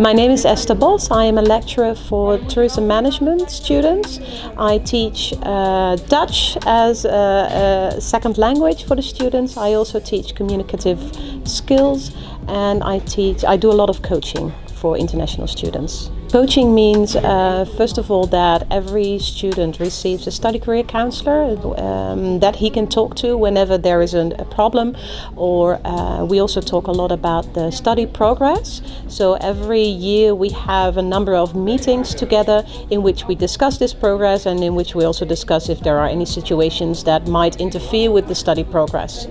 My name is Esther Bos. I am a lecturer for tourism management students. I teach uh, Dutch as a, a, second language for the students. I also teach communicative skills and I teach I do a lot of coaching for international students. Coaching means, uh, first of all, that every student receives a study career counselor um, that he can talk to whenever there is an, a problem, or uh, we also talk a lot about the study progress. So every year we have a number of meetings together in which we discuss this progress and in which we also discuss if there are any situations that might interfere with the study progress.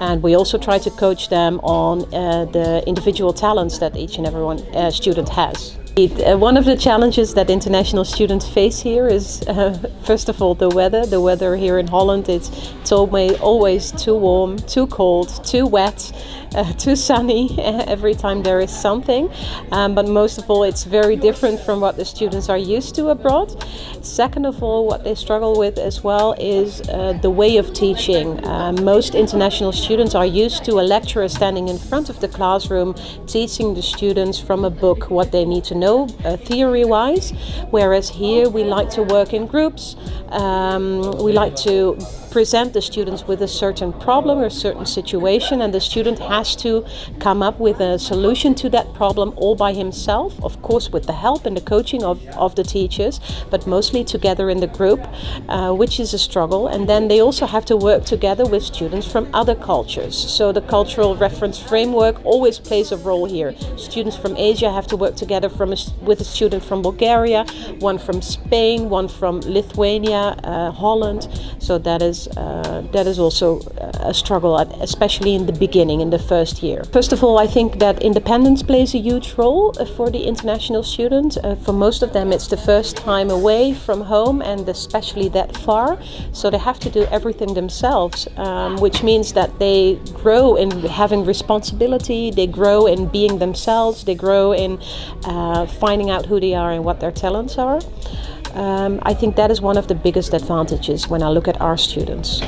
And we also try to coach them on uh, the individual talents that each and every one, uh, student has. It, uh, one of the challenges that international students face here is, uh, first of all, the weather. The weather here in Holland it's always, always too warm, too cold, too wet, uh, too sunny every time there is something. Um, but most of all, it's very different from what the students are used to abroad. Second of all, what they struggle with as well is uh, the way of teaching. Uh, most international students are used to a lecturer standing in front of the classroom teaching the students from a book what they need to know uh, theory-wise, whereas here we like to work in groups. Um, we like to present the students with a certain problem or a certain situation and the student has to come up with a solution to that problem all by himself, of course with the help and the coaching of, of the teachers, but mostly together in the group, uh, which is a struggle. And then they also have to work together with students from other cultures. So the cultural reference framework always plays a role here. Students from Asia have to work together from a, with a student from Bulgaria, one from Spain, one from Lithuania, uh, Holland. So that is uh, that is also a struggle, especially in the beginning, in the first year. First of all, I think that independence plays a huge role uh, for the international students. Uh, for most of them, it's the first time away from home and especially that far. So they have to do everything themselves, um, which means that they grow in having responsibility, they grow in being themselves, they grow in finding out who they are and what their talents are. Um, I think that is one of the biggest advantages when I look at our students.